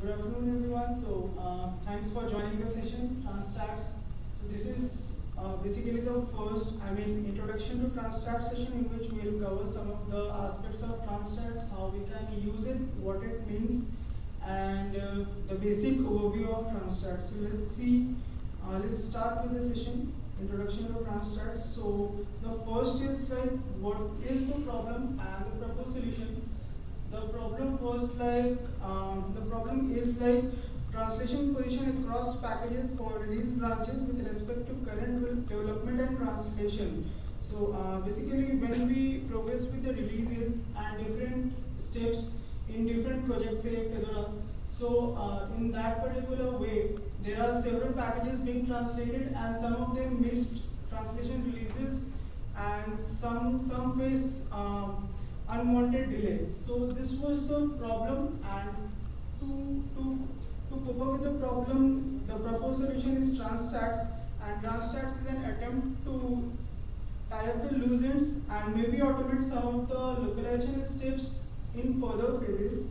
Good afternoon, everyone. So, uh, thanks for joining the session, TransStats. So, this is uh, basically the first, I mean, introduction to TransStats session in which we will cover some of the aspects of TransStats, how we can use it, what it means, and uh, the basic overview of TransStats. So, let's see, uh, let's start with the session, introduction to TransStats. So, the first is like, what is the problem and the proposed solution the problem was like um, the problem is like translation position across packages for release branches with respect to current development and translation. So uh, basically when we progress with the releases and different steps in different projects, so uh, in that particular way, there are several packages being translated and some of them missed translation releases and some some face um, unwanted delay. So this was the problem and to, to, to cope up with the problem, the proposed solution is TransStats and TransStats is an attempt to tie up the loose ends and maybe automate some of the localization steps in further phases.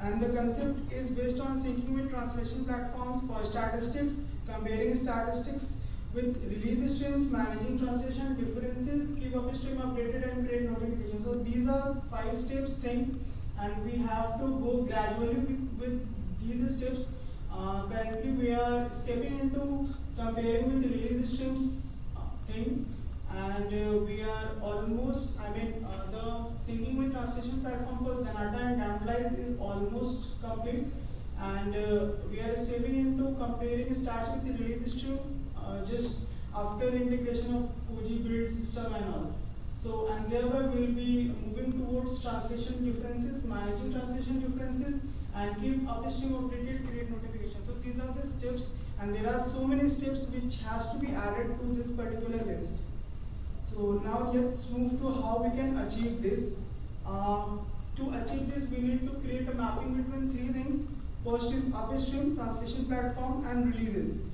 And the concept is based on syncing with translation platforms for statistics, comparing statistics with release streams, managing translation differences, keep upstream updated and create notifications. So these are five steps thing and we have to go gradually with, these steps. Uh, currently we are stepping into comparing with release streams uh, thing and uh, we are almost, I mean uh, the syncing with translation platform for Zanata and Damned Lies is almost complete and uh, we are stepping into comparing stats with the release stream after integration of Koji build system and all. So, and thereby we'll be moving towards translation differences, managing translation differences, and keep upstream updated, create notifications. So these are the steps, and there are so many steps which has to be added to this particular list. So now let's move to how we can achieve this. Uh, to achieve this, we need to create a mapping between three things. First is upstream, translation platform, and releases.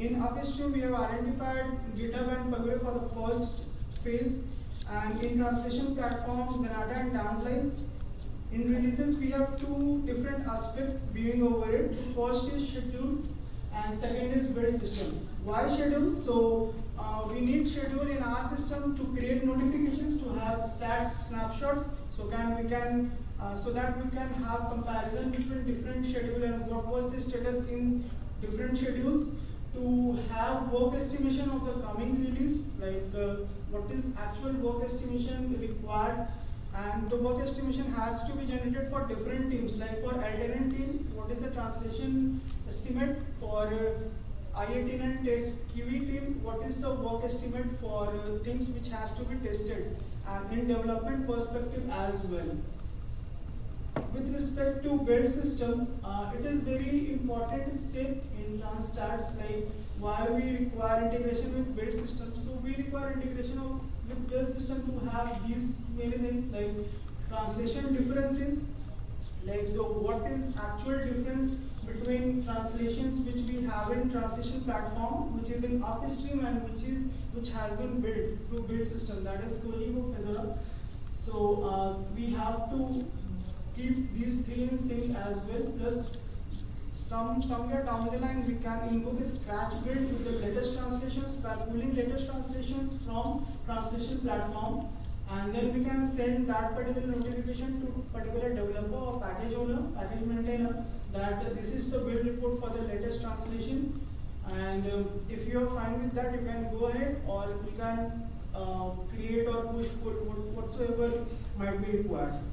In upstream, we have identified GitHub and Pagure for the first phase, and in translation platforms, Zanata and Damned Lies. In releases, we have two different aspects viewing over it. First is schedule, and second is build system. Why schedule? So uh, we need schedule in our system to create notifications to have stats snapshots. So can we can uh, so that we can have comparison between different schedule and what was the status in different schedules to have work estimation of the coming release, like uh, what is actual work estimation required and the work estimation has to be generated for different teams like for alternate team what is the translation estimate? For uh, IAT and test QE team what is the work estimate for uh, things which has to be tested and in development perspective as well with respect to build system, uh, it is very important step in TransStats like why we require integration with build system. So we require integration of with build system to have these many things like translation differences, like the what is actual difference between translations which we have in translation platform, which is in upstream and which is which has been built through build system, that is Kojibo Fedora. So uh, we have to keep these three in sync as well. Plus, some somewhere down the line we can invoke a scratch build with the latest translations by pulling latest translations from translation platform and then we can send that particular notification to particular developer or package owner, package maintainer that this is the build report for the latest translation and um, if you are fine with that you can go ahead or you can uh, create or push whatsoever might be required.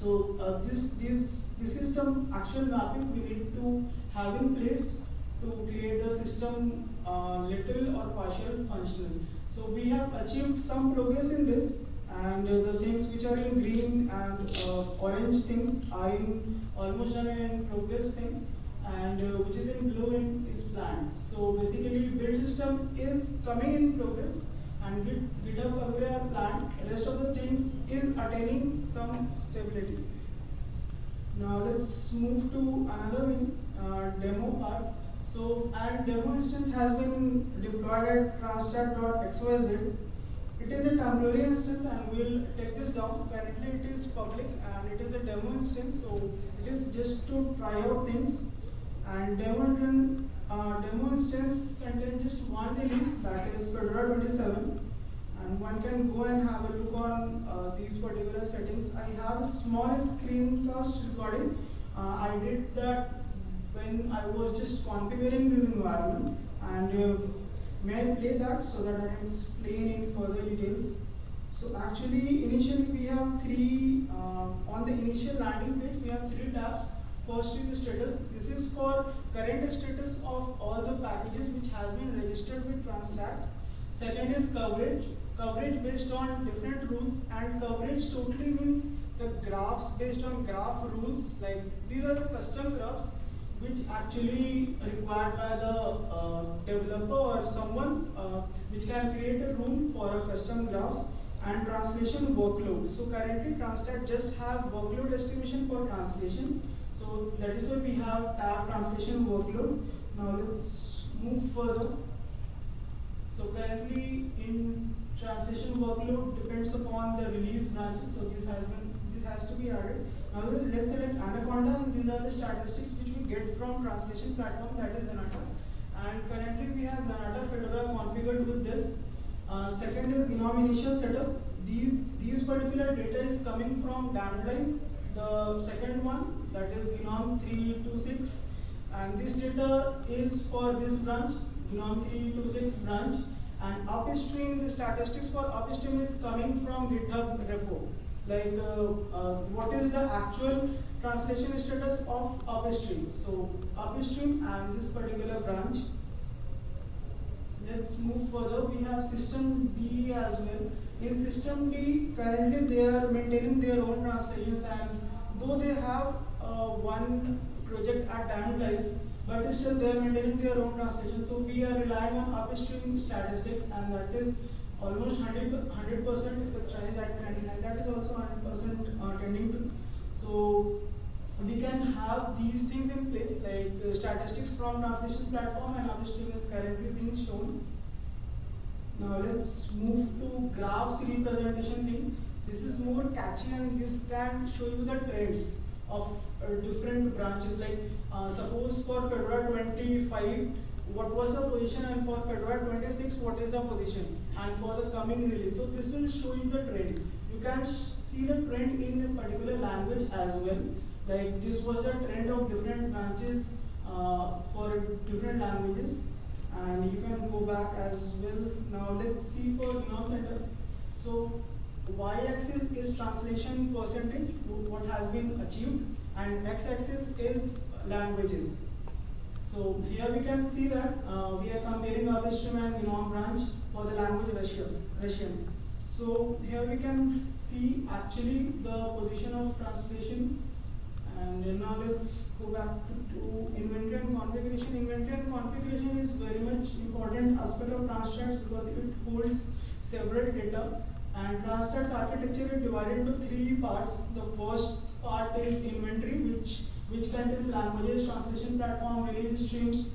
So uh, this, this, this system actual mapping we need to have in place to create the system uh, little or partial functional. So we have achieved some progress in this and uh, the things which are in green and uh, orange things are in almost done in progress thing and uh, which is in blue in is planned. So basically build system is coming in progress and Git, GitHub Planned. Rest of the things is attaining some stability. Now let's move to another uh, demo part. So, our demo instance has been deployed at transstat.xyz. It is a temporary instance and we'll take this down. Currently it is public and it is a demo instance. so it is just to try out things. And demo, uh, demo instance contains just one release, that is Fedora 27. And one can go and have a look on uh, these particular settings. I have a small screencast recording. Uh, I did that when I was just configuring this environment. And uh, may I play that so that I can explain in further details. So actually, initially we have three, uh, on the initial landing page, we have three tabs. First is status. This is for current status of all the packages which has been registered with Transtats. Second is coverage. Coverage based on different rules and coverage totally means the graphs based on graph rules. Like these are the custom graphs which actually required by the uh, developer or someone uh, which can create a rule for a custom graphs and translation workload. So currently Translate just have workload estimation for translation. So that is why we have tab translation workload. Now let's move further. So currently in translation workload depends upon the release branches. So this has been this has to be added. Now let's select Anaconda and these are the statistics which we get from translation platform that is Zanata. And currently we have Zanata Fedora configured with this. Uh, second is GNOME initial setup. These, these particular data is coming from Damned Lies. The second one, that is GNOME 326. And this data is for this branch, GNOME 326 branch. And upstream, the statistics for upstream is coming from GitHub repo. Like uh, uh, what is the actual translation status of upstream. So upstream and this particular branch let's move further. We have system D as well. In systemd, currently they are maintaining their own translations and though they have uh, one project at Damned Lies, but still they are maintaining their own translation. So we are relying on upstream statistics and that is almost 100 percent except Chinese at 99. That is also 100 percent uh, tending to. So we can have these things in place like uh, statistics from translation platform and upstream is currently being shown. Now let's move to graphs representation thing. This is more catchy and this can show you the trends of uh, different branches like uh, suppose for Fedora 25 what was the position and for Fedora 26 what is the position and for the coming release. So this will show you the trend. You can see the trend in a particular language as well like this was a trend of different branches uh, for different languages and you can go back as well. Now let's see for GNOME Center. So y-axis is translation percentage, what has been achieved and x-axis is languages. So here we can see that uh, we are comparing our upstream and GNOME branch for the language Russian. So here we can see actually the position of translation and now let's go back to, to inventory and configuration. Inventory and configuration is very much important aspect of Transtats because it holds several data. And Transtats architecture is divided into three parts. The first part is inventory, which which contains languages, translation platform, release streams,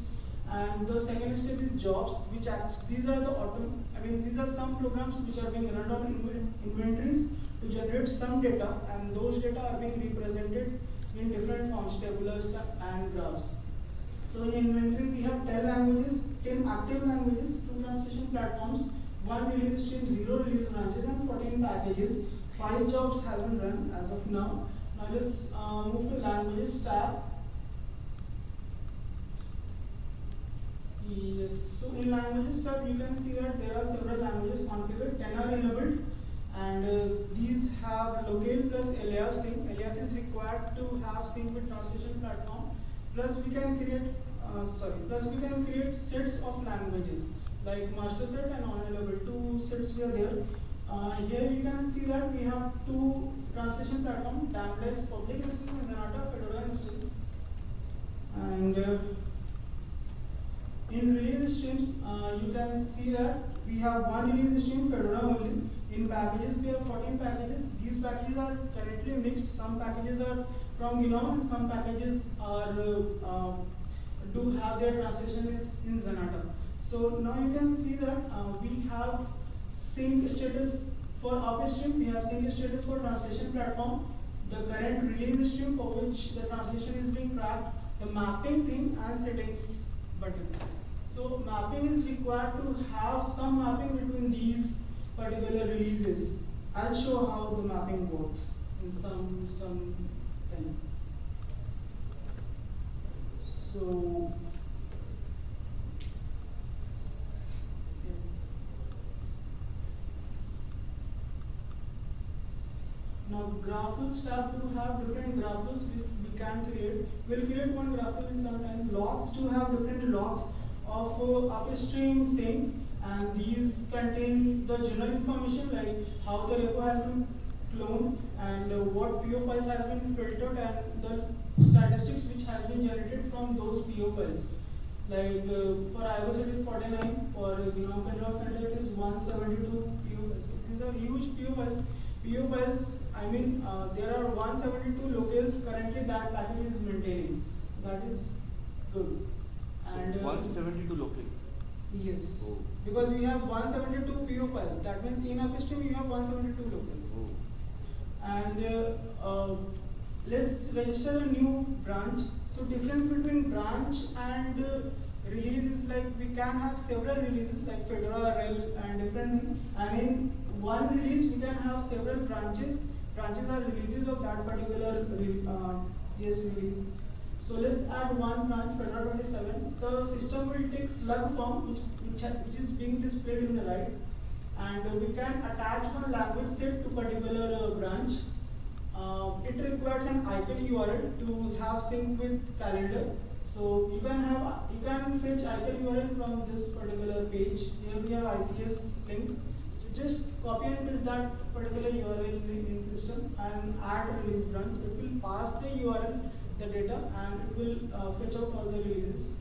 and the second step is jobs, which act, these are the auto, I mean these are some programs which are being run on inventories to generate some data, and those data are being represented in different forms, tabulars and graphs. So in inventory, we have 10 languages, 10 active languages, 2 translation platforms, 1 release stream, 0 release branches, and 14 packages. 5 jobs has been run as of now. Now let's uh, move to languages tab. Yes, so in languages tab, you can see that there are several languages configured, 10 are enabled and uh, these have locale plus alias thing. Alias is required to have sync with translation platform. Plus we can create, uh, sorry, plus we can create sets of languages like master set and on level. Two sets were there. Uh, here you can see that we have two translation platform, Damned Lies public instance and Zanata Fedora instance. And uh, in release streams, uh, you can see that we have one release stream Fedora only in packages, we have 14 packages. These packages are currently mixed. Some packages are from GNOME and some packages are uh, do have their translation is in Zanata. So now you can see that uh, we have sync status for upstream, we have sync status for translation platform. the current release stream for which the translation is being tracked, the mapping thing and settings button. So mapping is required to have some mapping between these particular releases. I'll show how the mapping works in some some time. So yeah. Graphs have to have different graphs which we can create. We'll create one graph in some time. Logs to have different logs of uh, upstream sync and these contain the general information like how the repo has been cloned and uh, what PO files has been filtered and the statistics which has been generated from those PO files. Like uh, for iOS it is 49, for GNOME Control Center it is 172 PO files. So these are huge PO files. PO files, I mean, uh, there are 172 locales currently that package is maintaining. That is good. So And, uh, 172 locales. Yes. Oh. Because we have 172 PO files. That means in upstream you have 172 locales. Oh. And uh, uh, let's register a new branch. So difference between branch and uh, release is like we can have several releases like Fedora, RHEL and different. And in one release we can have several branches. Branches are releases of that particular uh, release. So let's add one branch Fedora 27. The system will take slug form which, which, which is being displayed in the right and uh, we can attach one language set to particular uh, branch. Uh, it requires an icon URL to have sync with calendar. So you can have you can fetch icon URL from this particular page. Here we have ICS link. Just copy and paste that particular URL in, system and add release branch. It will pass the URL, the data, and it will uh, fetch out all the releases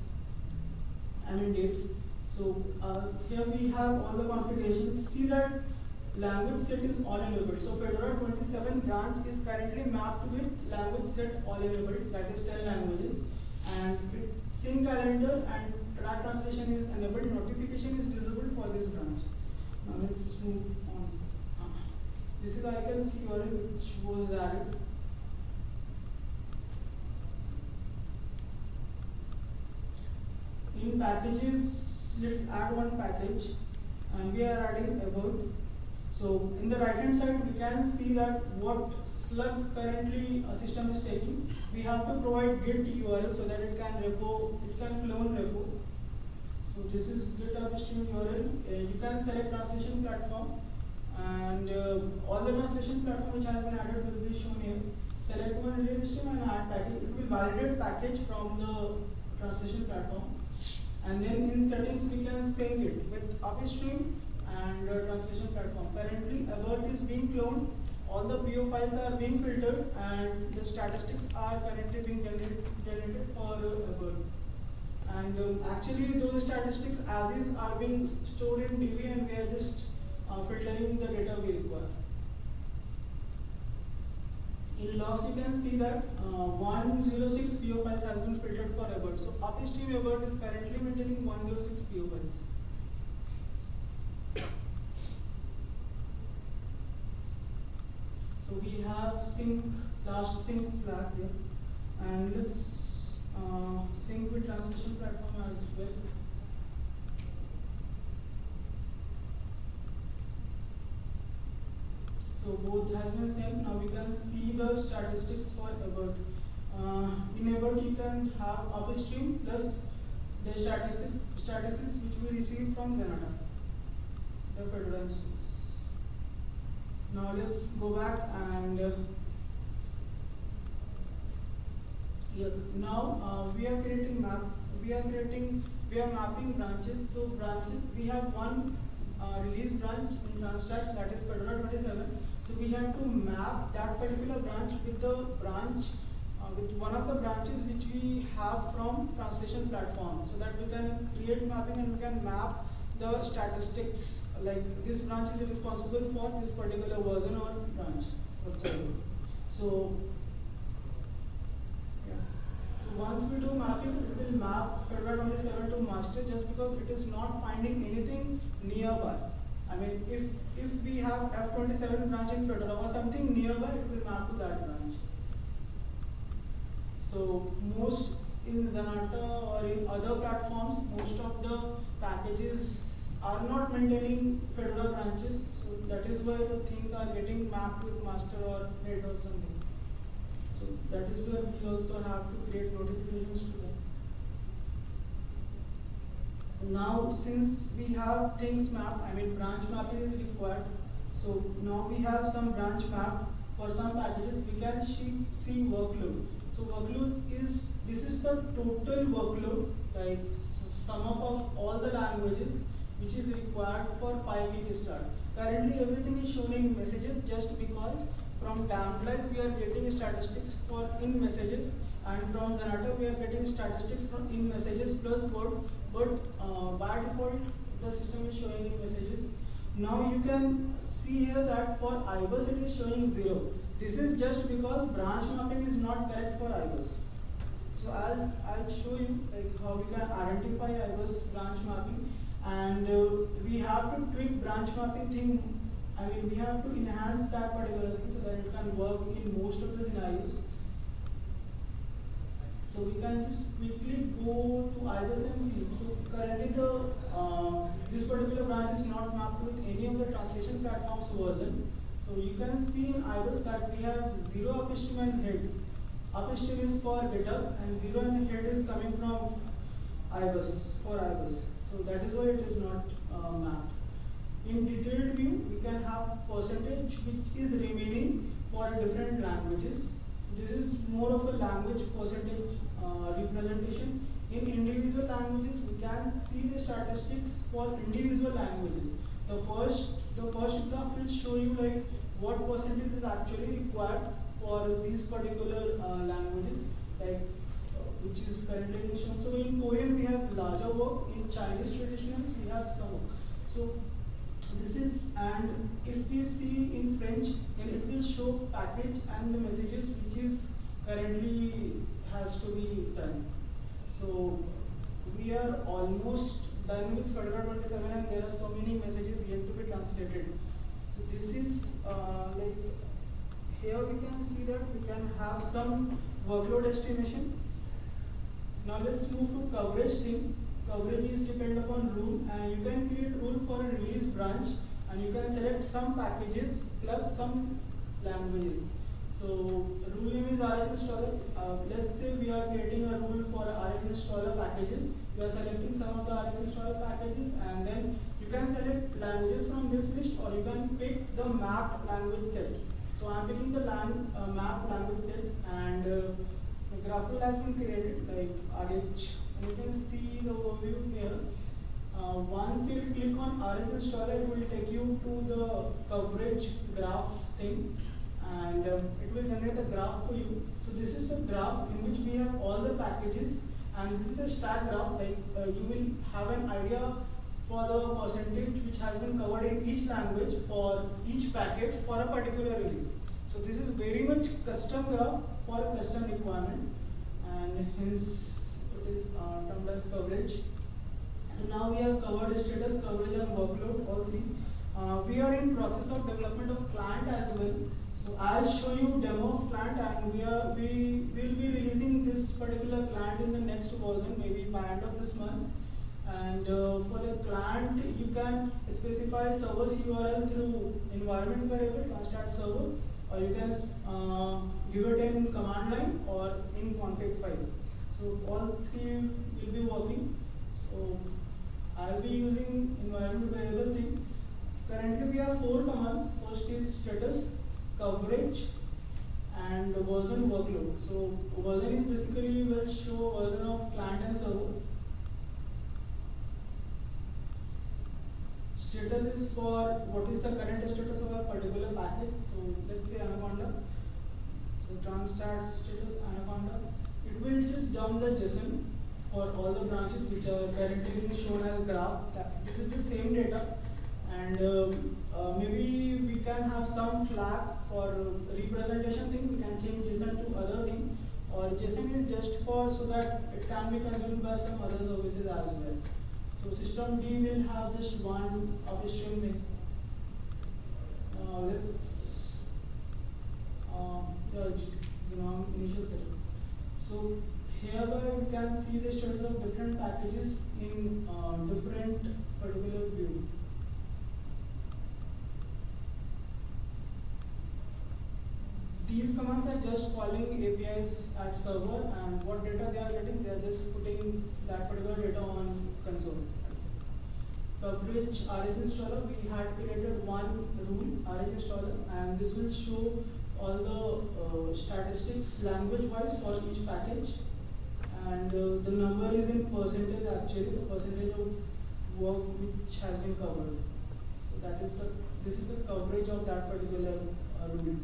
and dates. So uh, here we have all the configurations. See that language set is all enabled. So Fedora 27 branch is currently mapped with language set all enabled, that is 10 languages. And sync calendar and track translation is enabled, notification is disabled for this branch. Now let's move on. This is icons URL which was added. In packages, let's add one package and we are adding about. So in the right hand side, we can see that what slug currently a system is taking. We have to provide git URL so that it can repo, it can clone repo. So this is git upstream URL. Uh, you can select translation platform and uh, all the translation platform which has been added will be shown here. Select one release stream and add package. It will validate package from the translation platform. And then in settings we can sync it with upstream and uh, translation platform. Currently abrt is being cloned, all the PO files are being filtered and the statistics are currently being generated, generated for uh, abrt. And um, actually those statistics as is are being stored in DB and we are just uh, filtering the data we require. In logs, you can see that uh, 106 PO files has been filtered for abrt. So upstream abrt is currently maintaining 106 PO files. So we have sync, last sync flag here. And let's uh, with translation platform as well. So both has been sent. Now we can see the statistics for abrt. Uh, in abrt, you can have upstream plus the statistics, statistics which we receive from Zanata, the Fedora instance. Now let's go back and uh, here now uh, we are creating map. We are creating we are mapping branches. So branches we have one uh, release branch in Transtats that is Fedora 27. So we have to map that particular branch with the branch, uh, with one of the branches which we have from translation platform so that we can create mapping and we can map the statistics like this branch is responsible for this particular version or branch whatsoever. So once we do mapping, it will map Fedora 27 to master just because it is not finding anything nearby. I mean, if if we have F27 branch in Fedora or something nearby, it will map to that branch. So most in Zanata or in other platforms, most of the packages are not maintaining Fedora branches. So that is why the things are getting mapped with master or head or something. So that is where we also have to create notifications to them. Now since we have things mapped, I mean branch mapping is required. So now we have some branch map. For some packages, we can see, workload. So workload is, this is the total workload, like sum up of all the languages which is required for pykickstart. Currently everything is shown in messages just because from Damned Lies we are getting statistics for in messages and from Zanata we are getting statistics from in messages plus word but uh, by default the system is showing in messages. Now you can see here that for IBUS it is showing 0. This is just because branch mapping is not correct for IBUS. So I'll, I'll show you like how we can identify IBUS branch mapping and uh, we have to tweak branch mapping thing. I mean, we have to enhance that particular thing so that it can work in most of the scenarios. So we can just quickly go to IBUS and see. So currently the uh, this particular branch is not mapped with any of the translation platforms version. So you can see in IBUS that we have zero upstream and head. Upstream is for GitHub and zero and head is coming from IBUS for IBUS. So that is why it is not uh, mapped. In detailed view, we can have percentage which is remaining for different languages. This is more of a language percentage uh, representation. In individual languages, we can see the statistics for individual languages. The first, the first graph will show you like what percentage is actually required for these particular uh, languages. Like which is currently shown. So in Korean we have larger work, in Chinese traditional we have some work. So this is, and if we see in French, then it will show package and the messages which is currently has to be done. So we are almost done with Fedora 27 and there are so many messages yet to be translated. So this is uh, like, here we can see that we can have some workload estimation now let's move to coverage thing. Coverage is depend upon rule and you can create rule for a release branch and you can select some packages plus some languages. So rule name is RH installer. Uh, let's say we are creating a rule for RH installer packages. You are selecting some of the RH installer packages and then you can select languages from this list or you can pick the mapped language set. So I'm picking the lang uh, mapped language set and uh, the GraphQL has been created like RH. You can see the overview here. Uh, once you click on RH installer, it will take you to the coverage graph thing and um, it will generate a graph for you. So this is the graph in which we have all the packages and this is the stack graph like uh, you will have an idea for the percentage which has been covered in each language for each package for a particular release. So this is very much custom graph for a custom requirement and hence is uh, coverage. So now we have covered status, coverage and workload, all three. Uh, we are in process of development of client as well. So I'll show you demo of client and we are we will be releasing this particular client in the next version, maybe by end of this month. And uh, for the client, you can specify service URL through environment variable, constart server or you can uh, give it in command line or in config file. So all three will be working. So I'll be using environment variable thing. Currently we have four commands. First is status, coverage, and version workload. So version is basically will show version of client and server. status is for what is the current status of a particular package. So let's say Anaconda. So transstat status Anaconda. It will just dump the JSON for all the branches which are currently being shown as graph. This is the same data and uh, uh, maybe we can have some flag for representation thing. We can change JSON to other thing or JSON is just for so that it can be consumed by some other services as well. So systemd will have just one upstream thing. Uh, let's um, you know initial setup. So hereby we can see the status of different packages in uh, different particular view. These commands are just calling APIs at server and what data they are getting, they are just putting that particular data on console. Coverage RH installer, we had created one rule RH installer and this will show all the uh, statistics language wise for each package and uh, the number is in percentage actually, the percentage of work which has been covered. So that is the, this is the coverage of that particular uh, rule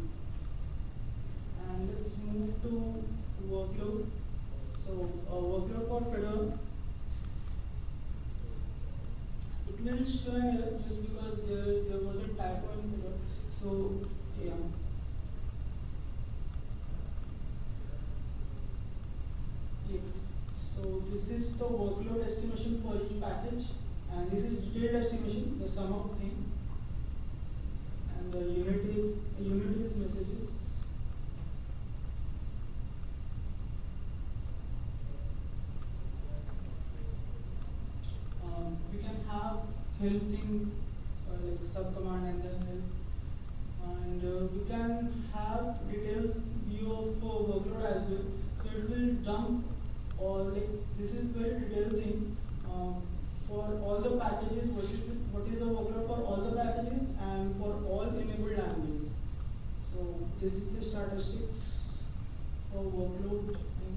and let's move to workload. So uh, workload for Fedora. It will show just because there, there was a typo in. So yeah. So this is the workload estimation for each package and this is detailed estimation, the sum of thing. And the unit, unit is messages. Um, we can have help thing uh, like sub command and then help. And uh, we can have details view of uh, workload as well. So it will dump this is very detailed thing. Um, for all the packages what is what is the workload for all the packages and for all enabled languages? So this is the statistics for workload thing.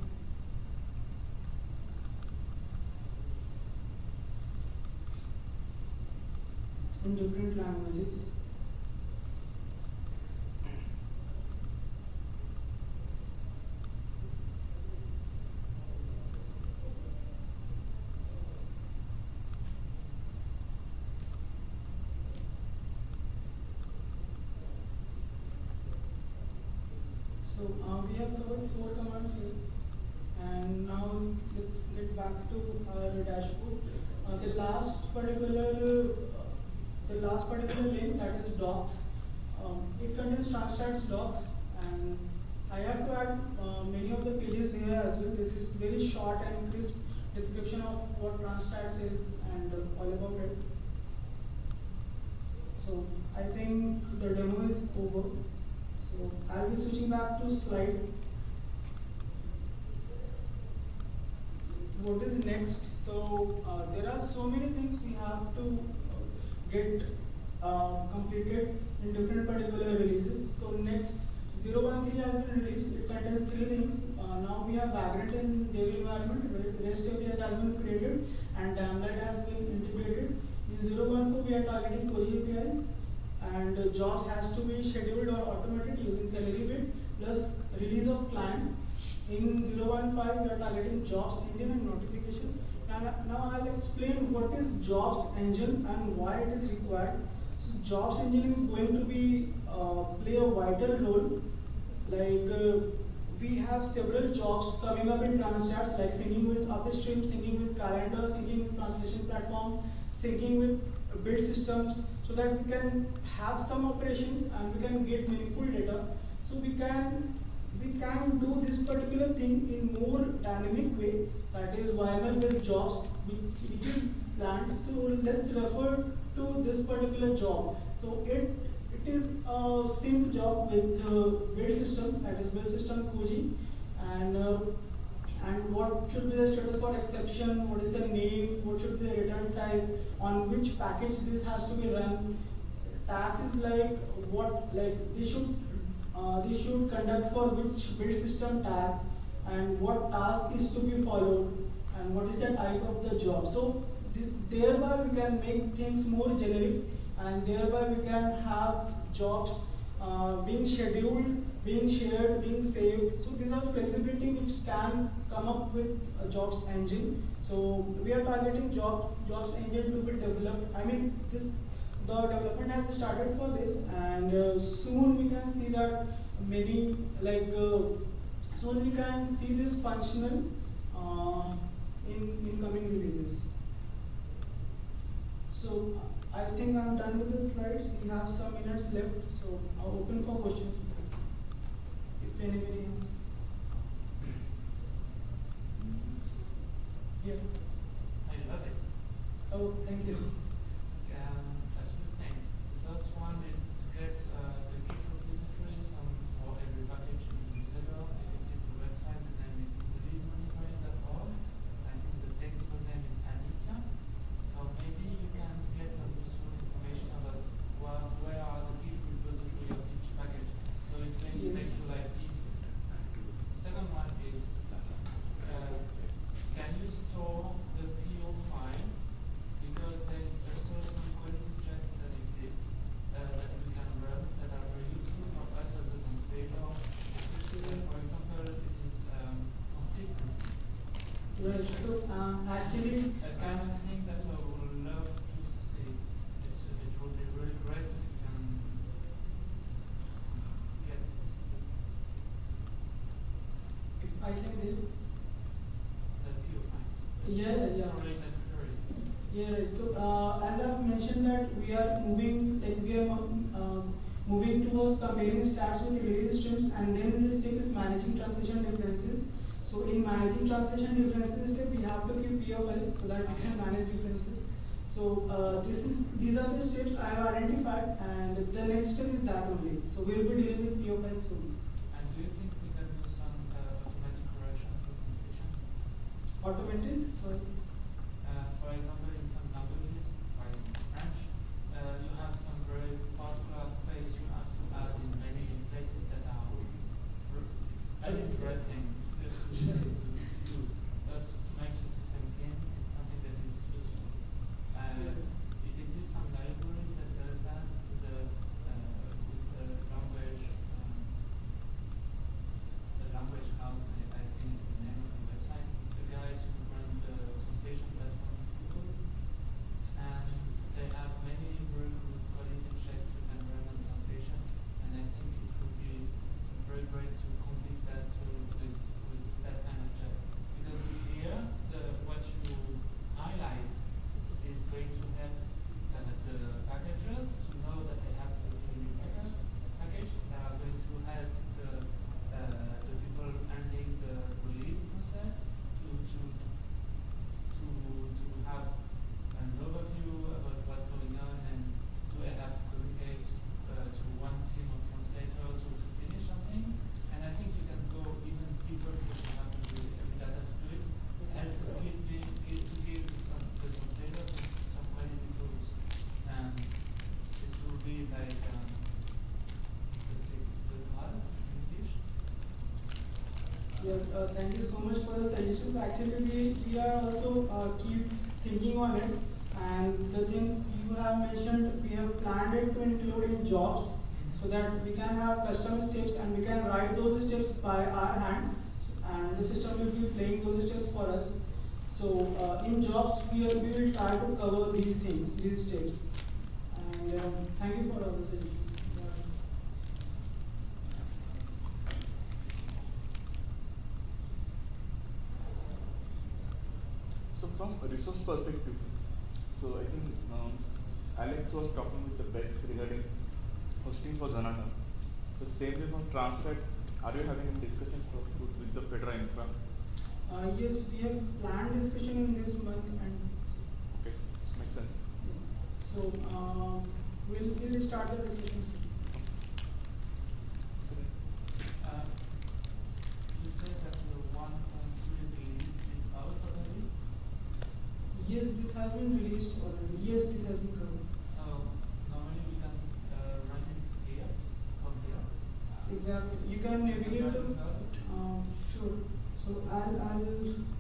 in different languages. So uh, we have covered four commands here. And now let's get back to our dashboard. Uh, the last particular uh, the last particular link that is docs. Um, it contains Transtats docs and I have to add uh, many of the pages here as well. This is very short and crisp description of what Transtats is and uh, all about it. So I think the demo is over. So I'll be switching back to slide. What is next? So uh, there are so many things we have to get uh, completed in different particular releases. So next 013 has been released. It contains three things. Uh, now we have Vagrant in Dev environment. REST APIs has been created and Damned Lies has been integrated. In 014 we are targeting Koji APIs and uh, jobs has to be scheduled or automated using Celery plus release of client. In 015 we are targeting jobs engine and notification now I'll explain what is jobs engine and why it is required. So jobs engine is going to be uh, play a vital role. Like uh, we have several jobs coming up in Transtats like syncing with upstream, syncing with calendar, syncing with translation platform, syncing with build systems so that we can have some operations and we can get meaningful data. So we can we can do this particular thing in more dynamic way that is YML based jobs which, is planned. So let's refer to this particular job. So it it is a sync job with uh, build system that is build system Koji and uh, and what should be the status for exception, what is the name, what should be the return type, on which package this has to be run. Tags is like what like this should uh, this should conduct for which build system tag and what task is to be followed and what is the type of the job. So th thereby we can make things more generic and thereby we can have jobs uh, being scheduled, being shared, being saved. So these are flexibility which can come up with a jobs engine. So we are targeting job, jobs engine to be developed. I mean this the development has started for this and uh, soon we can see that maybe like uh, soon we can see this functional uh, in, in coming releases. So I think I'm done with the slides. We have some minutes left, so I'll open for questions. If anybody. Yeah. I love it. Oh, thank you. So, um, actually, A kind of thing that I would love to see. It's, it would be really great if you can get this, if I can help. the PO. Yeah, yeah. Yeah, so, uh, as I've mentioned that we are moving, like, we are, uh, moving towards comparing stats with release streams, and then this step is managing translation differences. So in managing translation differences step, we have to keep POS so that we can manage differences. So, uh, this is, these are the steps I have identified, and the next step is that only. So we'll be dealing with POS soon. And do you think we can do some uh, automatic correction? Automated, sorry. Uh, for example, in some languages, for example French, uh, you have some very particular space you have to add in many places that are r- it's uninteresting to to to use, but to make the system clean, it's something that is useful. Uh, Yeah. it exists some libraries that does that with the uh, with the language. Um, the language house, I, I think is the name of the website, it's the guys who run the translation platform in Google. And they have many very good quality checks you can run on translation, and I think it would be very great to complete that to with, with that kind of check. Because here, the, what you highlight is going to help uh, the packages to know that they have to do a new package, package. They are going to help the, uh, the people handling the release process to, to, to, to have an overview about what's going on and do I have to communicate uh, to one team of translators to, to finish something. And I think you can go even deeper because you have to do every data to do it. And to give, the, give, to give the, trans- the translators some, some quality tools. And this will be like, um, let's say it's good hard in English. Yeah, uh, thank you so much for the suggestions. Actually, we, we are also uh, keep thinking on it, and the things you have mentioned, we have planned it to include in jobs, so that we can have custom steps and we can write those steps by our hand, and the system will be playing those steps for us. So uh, in jobs, we, are, we will try to cover these things, these steps. And um, thank you for all the suggestions. Yeah. So from a resource perspective, so I think um, Alex was talking with the Bex regarding hosting for Zanata. The same way from Transtat, are you having a discussion for, with the Fedora Infra? Uh, yes, we have planned discussion in this month and Okay, makes sense. so, uh, we'll, we'll start the discussion soon. Uh, you said that the one point three release is out already, Yes, this has been released already. Yes, this has been covered. so normally we can uh, run it here, from here. Exactly. You can navigate to, um, sure. So I'll, I'll